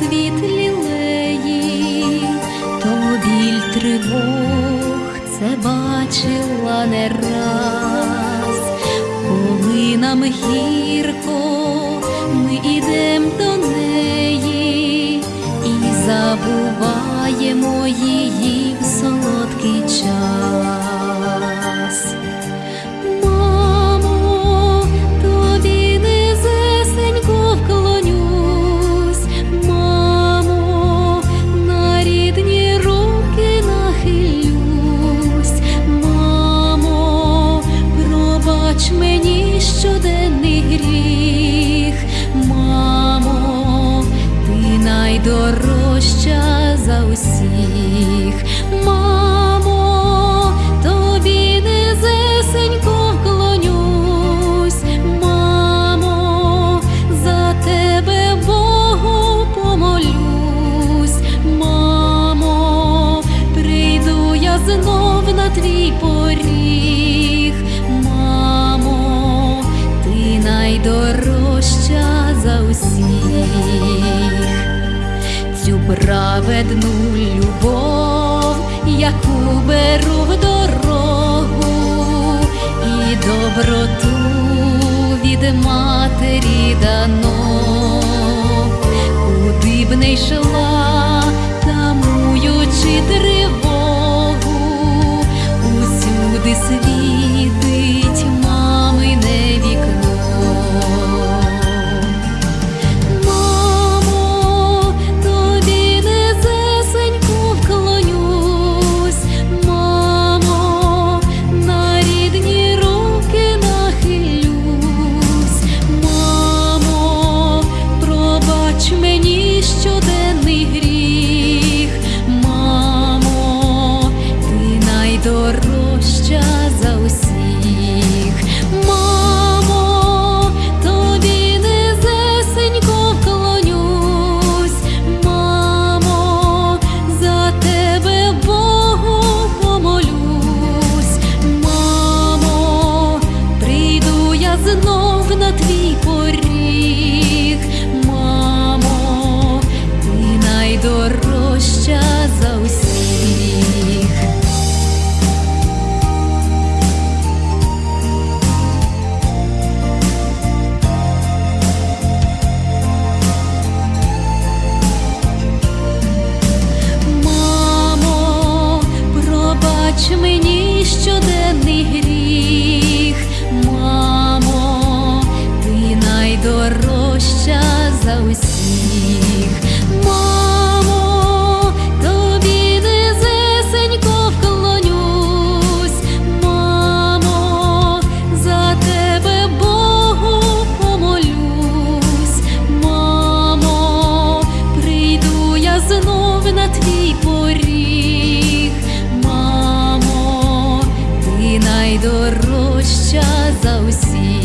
цвіт лілеї, то біль тривог це бачила не раз, коли нам гірко, ми ідем до неї і забуваємо її в солодкий час. Найдорожча за усіх, праведну любов, яку беру в дорогу, і доброту від матері дано, куди б не йшла, тамуючи тривогу, пробач мені щоденний гріх, пробач мені щоденний гріх, мамо, ти найдорожча за усіх, мамо, тобі низесенько вклонюсь, мамо, за тебе Богу мамо, прийду я знов на твій. gostosa aos cílios.